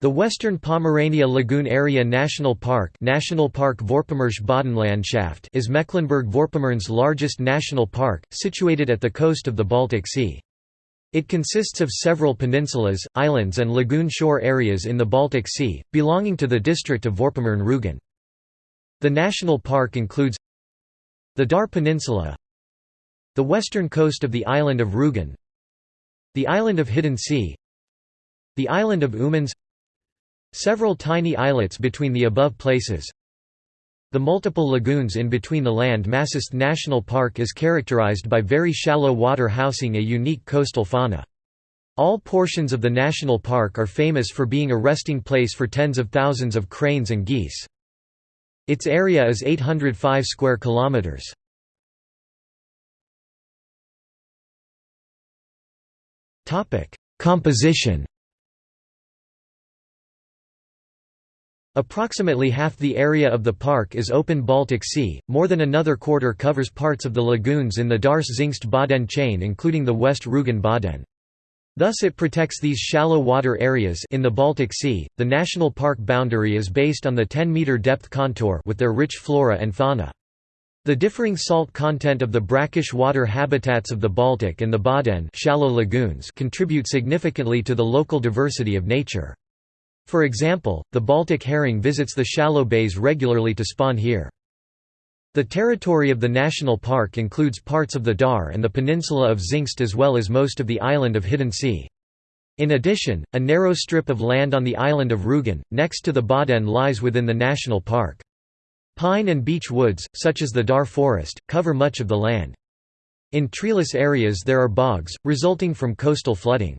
The Western Pomerania Lagoon Area National Park National Park Boddenlandschaft is Mecklenburg-Vorpommern's largest national park, situated at the coast of the Baltic Sea. It consists of several peninsulas, islands and lagoon shore areas in the Baltic Sea, belonging to the district of Vorpommern-Rügen. The national park includes the Darß Peninsula the western coast of the island of Rügen the island of Hiddensee the island of Ummanz Several tiny islets between the above places. The multiple lagoons in between the land masses National Park is characterized by very shallow water housing a unique coastal fauna. All portions of the national park are famous for being a resting place for tens of thousands of cranes and geese. Its area is 805 square kilometers. Topic: Composition Approximately half the area of the park is open Baltic Sea, more than another quarter covers parts of the lagoons in the Darß-Zingst-Bodden chain including the West Rügen Bodden. Thus it protects these shallow water areas in the Baltic Sea. The national park boundary is based on the 10-meter depth contour with their rich flora and fauna. The differing salt content of the brackish water habitats of the Baltic and the Bodden shallow lagoons contribute significantly to the local diversity of nature. For example, the Baltic herring visits the shallow bays regularly to spawn here. The territory of the national park includes parts of the Darß and the peninsula of Zingst as well as most of the island of Hiddensee. In addition, a narrow strip of land on the island of Rügen, next to the Bodden lies within the national park. Pine and beech woods, such as the Darß forest, cover much of the land. In treeless areas there are bogs, resulting from coastal flooding.